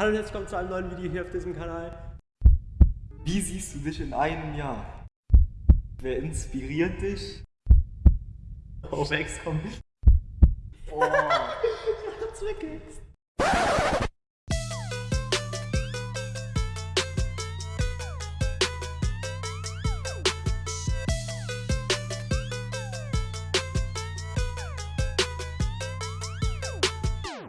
Hallo und herzlich willkommen zu einem neuen Video hier auf diesem Kanal. Wie siehst du dich in einem Jahr? Wer inspiriert dich? Oh, Max, komm. Oh. Ich hab's weggehext.